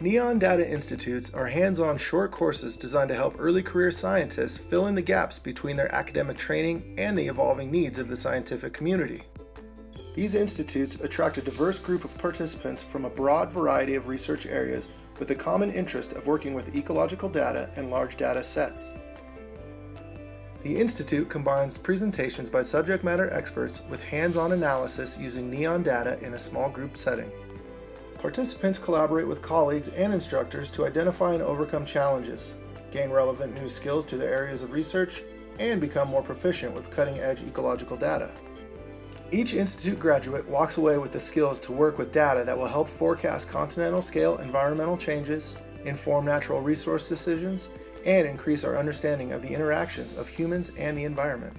NEON Data Institutes are hands-on short courses designed to help early career scientists fill in the gaps between their academic training and the evolving needs of the scientific community. These institutes attract a diverse group of participants from a broad variety of research areas with a common interest of working with ecological data and large data sets. The Institute combines presentations by subject matter experts with hands-on analysis using NEON data in a small group setting. Participants collaborate with colleagues and instructors to identify and overcome challenges, gain relevant new skills to their areas of research, and become more proficient with cutting-edge ecological data. Each Institute graduate walks away with the skills to work with data that will help forecast continental scale environmental changes, inform natural resource decisions, and increase our understanding of the interactions of humans and the environment.